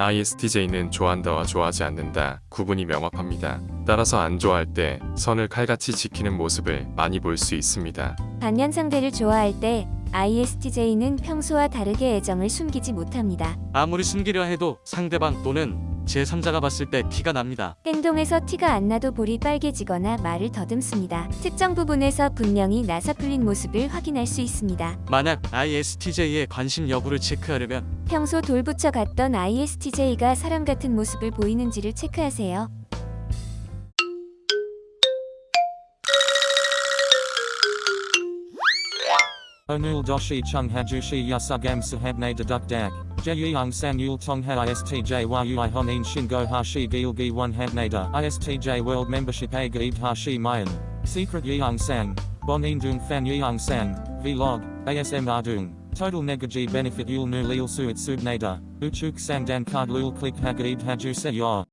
ISTJ는 좋아한다와 좋아하지 않는다 구분이 명확합니다. 따라서 안 좋아할 때 선을 칼같이 지키는 모습을 많이 볼 수 있습니다. 반면 상대를 좋아할 때 ISTJ는 평소와 다르게 애정을 숨기지 못합니다. 아무리 숨기려 해도 상대방 또는 제3자가 봤을 때 티가 납니다. 행동에서 티가 안 나도 볼이 빨개지거나 말을 더듬습니다. 특정 부분에서 분명히 나사 풀린 모습을 확인할 수 있습니다. 만약 ISTJ의 관심 여부를 체크하려면 평소 돌붙여 갔던 ISTJ가 사람 같은 모습을 보이는지를 체크하세요. Onul doshi chung hajushi yasugam sahabne deduk dak. Jeyung san yul tong ha istj yui honin shingo hashi gilgi one habnada. Istj world membership a gaib hashi mayan. Secret yeung sang. Bonin dung fan yeung sang. Vlog. ASM ardung. Total negaji benefit yul nu lil suit subnada. Uchuk sang dan card lul click hagaib haju se yor.